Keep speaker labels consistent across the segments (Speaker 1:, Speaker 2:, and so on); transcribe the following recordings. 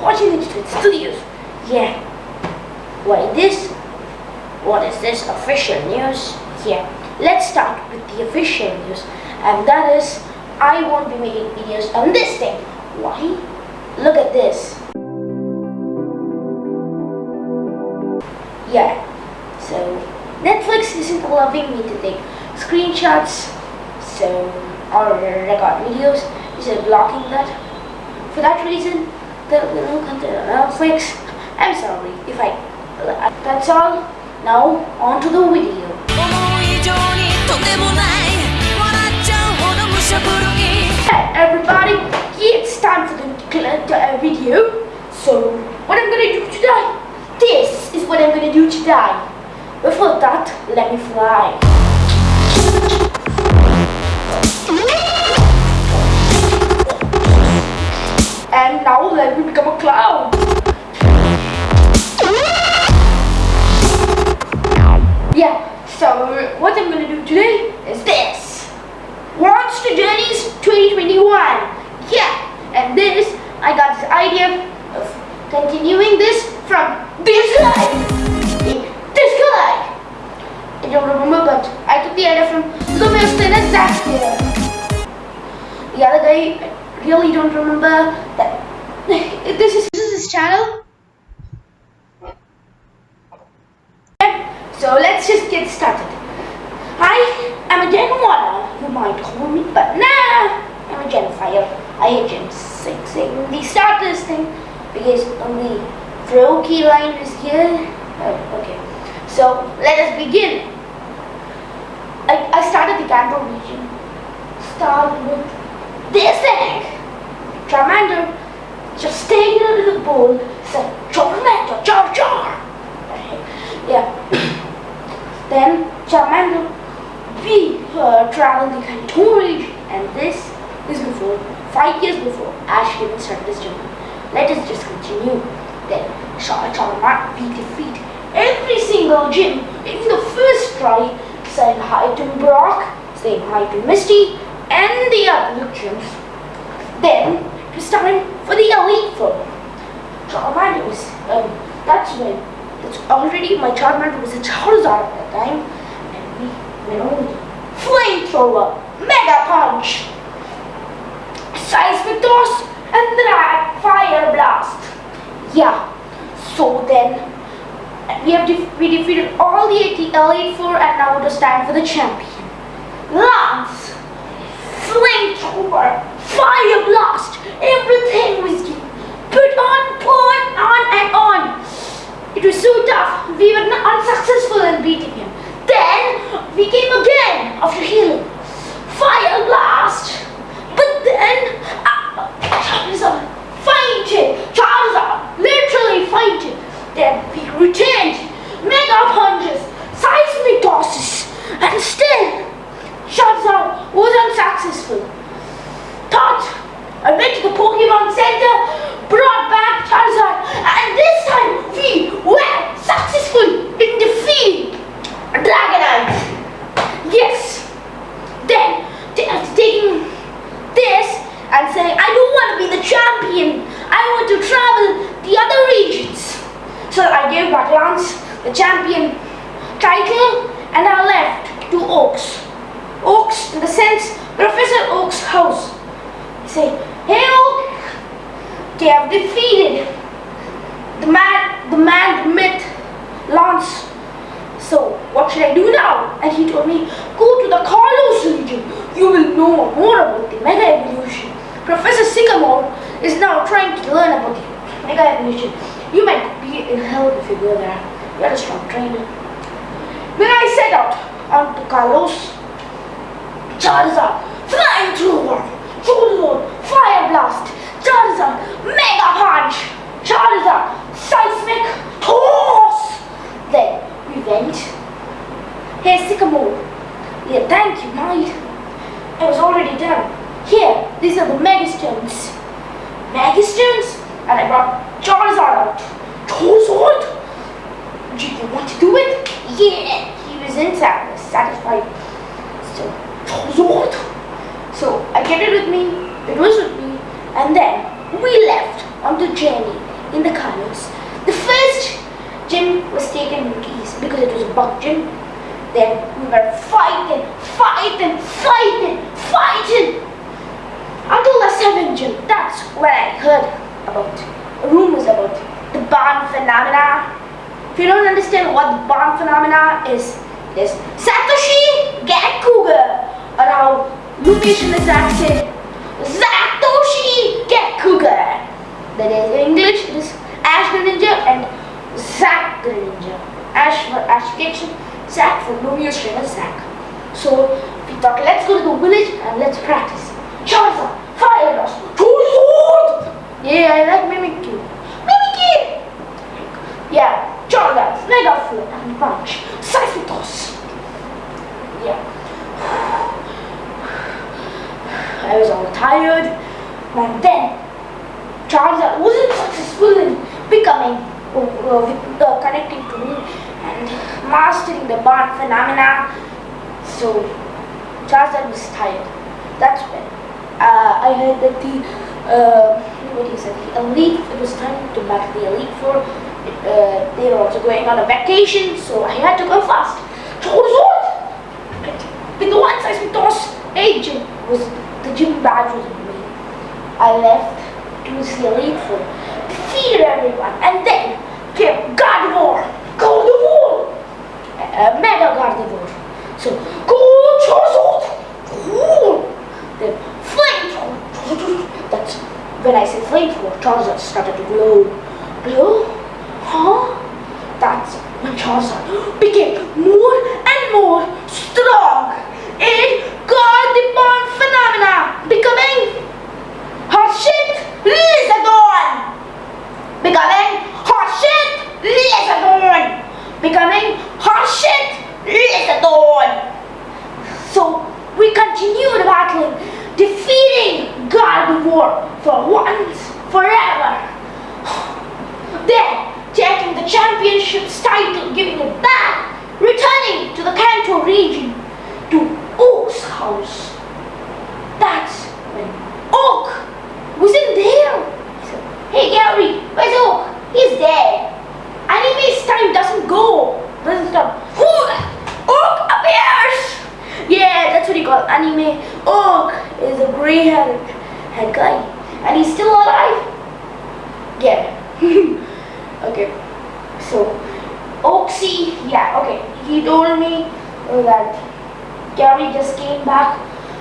Speaker 1: watching Ninja Twitch Studios. Yeah. What is this? What is this official news? Yeah. Let's start with the official news. And that is, I won't be making videos on this thing. Why? Look at this. Yeah. So, Netflix isn't allowing me to take screenshots, so, or record videos instead blocking that. For that reason, the no content on Netflix. I'm sorry if I. That's all. Now on to the video. Hey everybody, it's time for the uh, video. So what I'm gonna do today? This is what I'm gonna do today. Before that, let me fly. I really don't remember that. This is, this is his channel. So let's just get started. Hi, I'm a Gen 1, you might call me, but nah, I'm a Gen 5. I hate Gen 6 saying the start this thing because only key line is here. Oh, okay, so let us begin. I, I started the Kanto region. Start with this egg. Charmander just stayed in the bowl, said Charmander, Jar Jar. Yeah. then Charmander we uh, traveled the Kanto region and this is before, five years before Ash even started his journey. Let us just continue. Then Char Charmander we defeat every single gym in the first try, saying hi to Brock, saying hi to Misty and the other gyms. Then it was time for the Elite Four. Charmander was, um, that's when, that's already my Charmander was a Charizard at that time. And we went on Flamethrower, Mega Punch, Seismic Toss, and Drag Fire Blast. Yeah, so then we have def we defeated all the Elite Four and now it is time for the champion. Lance, Flamethrower, Fire Blast, everything was put on, put on and on. It was so tough, we were unsuccessful in beating him. Then we came again after healing. Fire Blast! But then uh, Charizard fainted. Charizard literally fainted. Then we returned. Mega punches, seismic tosses, and still Charizard was unsuccessful. Thought I went to the Pokemon Center, brought back Charizard, and this time we were successful in defeating Dragonite. Yes. Then they are taking this and saying, I don't want to be the champion. I want to travel the other regions. So I gave back Lance the champion title and I left to Oaks. Oaks in the sense Professor Oak's house. I say, hey Oak, they have defeated the man, the man, the myth, Lance. So what should I do now? And he told me, go to the Kalos region. You will know more about the Mega Evolution. Professor Sycamore is now trying to learn about the Mega Evolution. You might be in hell if you go there. You're a strong trainer. When I set out on to Kalos, Charizard, Flying Flamethrower, Charizard, Fire Blast, Charizard, Mega Punch, Charizard, Seismic Toss. Then we went. Here's Sycamore. Yeah, thank you, mate. It was already done. Here, these are the Megastones. Megastones? And I brought Charizard out. Charizard? Do you want to do it? Yeah, he was inside, satisfied. So, Charizard. So, I get it with me. It was with me. And then about rumors about the bond phenomena. If you don't understand what the bond phenomena is, is Satoshi or how Lukesh and Zach Satoshi Gekkouga. That is in English, it is Ash the Ninja and Zack the Ninja. Ash for Ash Ketchum, Zack for Lumious and Zack. So we thought, let's go to the village and let's practice. Charizard, fire us, Charizard! Yeah, I like Mimikyu. Mimikyu! Yeah, Charizard, Mega Flip and Punch, Sisyphus. Yeah. I was all tired, and then Charizard wasn't successful in becoming, uh, uh, with, uh, connecting to me and mastering the bond phenomena. So Charizard was tired. That's when uh, I heard that the uh, what you say? The elite. It was time to back the elite for. Uh, they were also going on a vacation, so I had to go fast. Charizard, with the one size toss. Hey, Jim was the gym badge was me. I left to see elite four, defeated everyone, and then came Gardevoir, Gardevoir, uh, Mega Gardevoir. So go Charizard, cool. Then flamethrower. That's when I say flamethrower, Charizard started to glow. Glow? Huh? That's when Charizard became more and more strong. It got the bond phenomena becoming Harshit Lizardon. Becoming Harshit Lizardon. Becoming Harshit Lizardon. So we continued battling, Gardevoir for once, forever. Then taking the championship's title, giving it back, returning to the Kanto region, to Oak's house. That's when Oak wasn't there. He said, hey Gary, where's Oak? He's dead. Anime's time doesn't go. Doesn't stop. Oak appears! Yeah, that's what he called anime. Oak is a gray-haired head guy. And he's still alive? Yeah. okay. So, Oaksy, yeah, okay. He told me that Gary just came back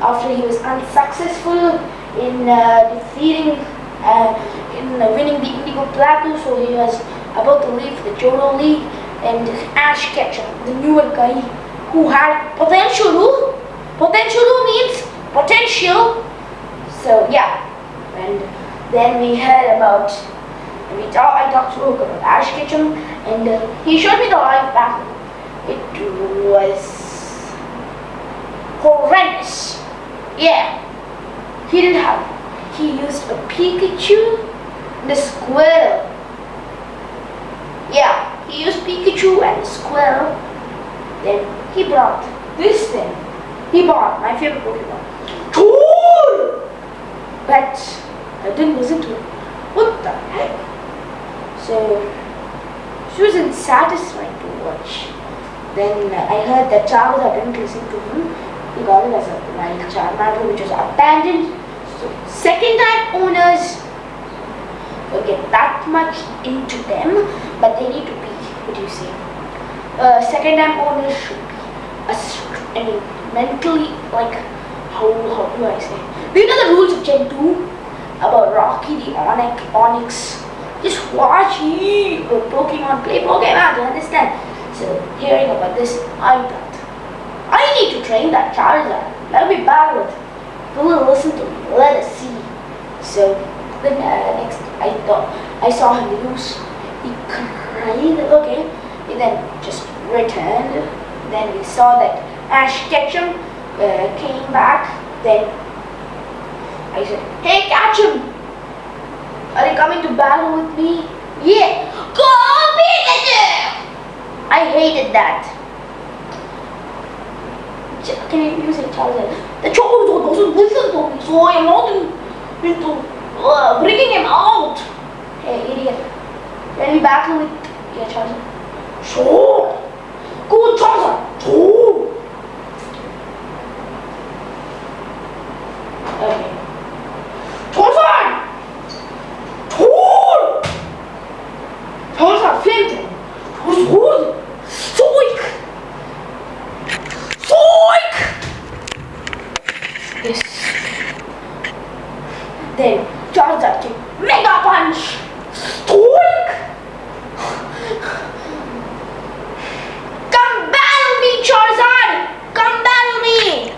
Speaker 1: after he was unsuccessful in uh, defeating, uh, in uh, winning the Indigo Plateau. So he was about to leave the Johto League. And Ash Ketchum, the newer guy who had potential. Potential means potential. So yeah, and then we heard about we talk, I talked to Oak about Ash Ketchum, and uh, he showed me the live battle. It was horrendous. Yeah, he didn't have. He used a Pikachu and a Squirtle. Yeah, he used Pikachu and a Squirtle. Then he brought this thing. He bought my favorite Pokemon. But I didn't listen to him. What the heck? So she wasn't satisfied to watch. Then I heard that Charizard didn't listen to him. He got it as a wild Charmander which was abandoned. So second time owners will get that much into them, but they need to be, what do you say? Uh, second time owners should be a, I mean, mentally like how how do I say? Do you know the rules of Gen 2 about Rocky the Onix? Onix? Just watch uh, Pokemon play Pokemon to understand. So hearing about this, I thought I need to train that Charizard. Let me battle. Who will listen to me? Let us see. So then uh, next I thought I saw him lose. He cried. Okay. He then just returned. Then we saw that Ash Ketchum uh, came back. Then I said, Hey Ketchum, are you coming to battle with me? Yeah. Go Pikachu! I hated that. Can you use it, Charizard? The Charizard doesn't listen to me, so I am not in, into uh, bringing him out. Hey, idiot. Let me battle with yeah, Charizard. Sure. Go, Charizard. Sure. Okay. Charizard! Sure. Then Charizard did Mega Punch. Stoink. Come battle me, Charizard. Come battle me.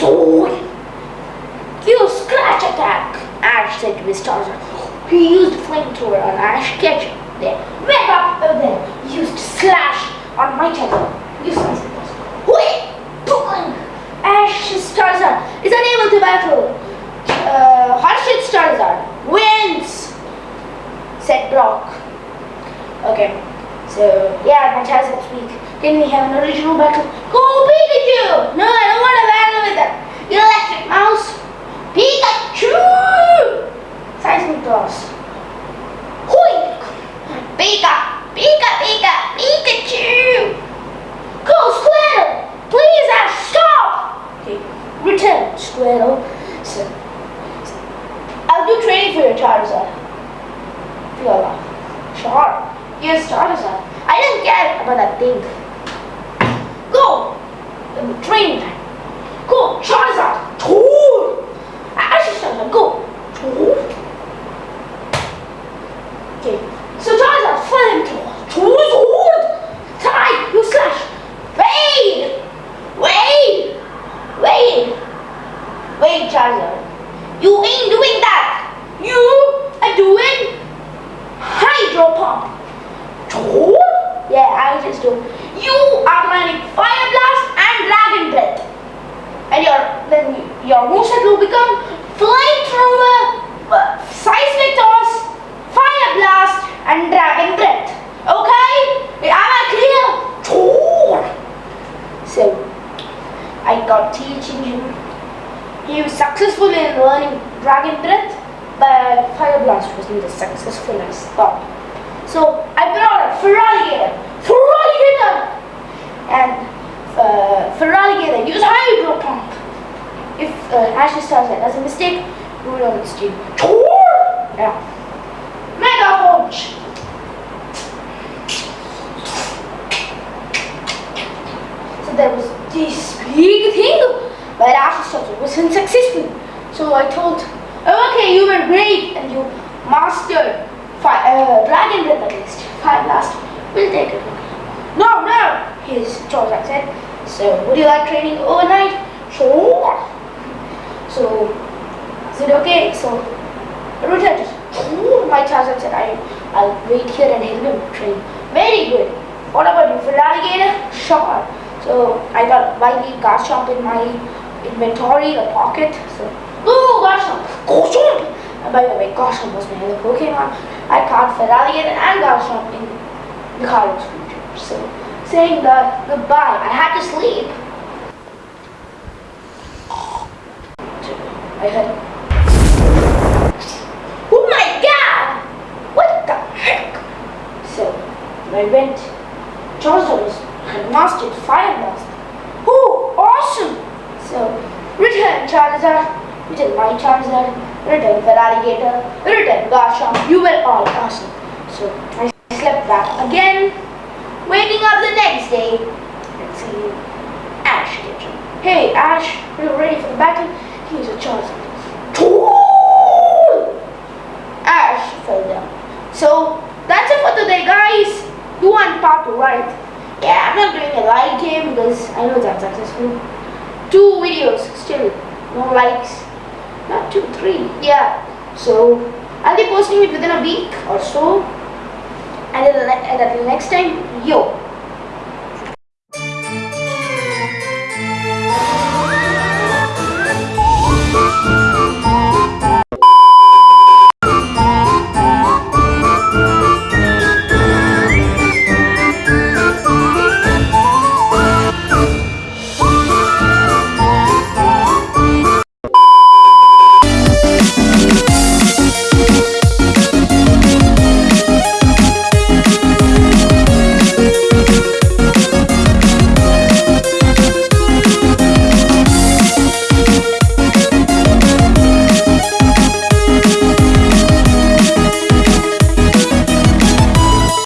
Speaker 1: So you scratch attack. Ash said to his Charizard. He used flamethrower on Ash Ketchum. Then Mega uh, then used slash on my Charizard. You slice it. Wait! Boom! Ash's Charizard is unable to battle. Uh, Harshit's Charizard wins, Brock. Okay, so yeah, my Charizard's weak. Can we have an original battle? Go Pikachu! No, I don't want to battle with that. Electric Mouse. Pikachu! Seismic Toss. Hui! Pika! Pika! Pika! Pikachu! Go Squirtle! Please Ash, stop! Okay, return Squirtle. So, I'll do training for your Charizard. Feel Sure. Here's Charizard. I don't care about that thing. Go! Training time. Go, Charizard! Tool! Ash's Charizard, go! Tool! Okay, so Charizard, flame tool. Tool, tool! Tie, you slash. Wait! Wait! Wait! Wait, Charizard. You ain't doing that! You are doing Hydro Pump. Toad? Yeah, I just do. You are running Fire Blast and Dragon Breath. And your then your moveset will become Flamethrower, uh, Seismic Toss, Fire Blast, and Dragon Breath. Okay? Am I clear? Toad. So, I got teaching him. He was successful in learning Dragon Breath, but Fire Blast wasn't as successful as thought. So I brought a Feraligatr. Feraligatr! And uh, Feraligatr use Hydro Pump. If uh, Ashes tells that as a mistake, we will on this team. Yeah. Mega Punch! So there was this big thing, but Ashes tells it was unsuccessful. So I told, oh, okay, you were great and you mastered fi- uh, Dragon Breath at least. Fire Blast, we'll take it. No, no, his Charizard said. So, would you like training overnight? Sure. So, is it okay? So, Ruta just, my Charizard said, I, I'll wait here and help him train. Very good. What about you, Feraligatr? Sure. So, I got Wily Garchomp in my inventory, a pocket. So, ooh, Garchomp, Garchomp! And by the way, Garchomp was my other Pokemon. I caught Feraligatr and Garchomp in the Kalos region. So, saying that goodbye, I had to sleep. I heard, oh my god! What the heck? So, I went, Charizard was had mastered Fire Blast. Oh, awesome! So, Charizard, return my Charizard, return Feraligatr, return Garchomp. You were all awesome. So, I slept back again, waking up the next day and seeing Ash Ketchum. Hey, Ash, are you ready for the battle? Here's a Charizard. Ash fell down. So, that's it for today, guys. You want part right? Yeah, I'm not doing a live game because I know that's successful. Two videos, still no likes. Not two, three. Yeah. So I'll be posting it within a week or so. And then and until next time, yo.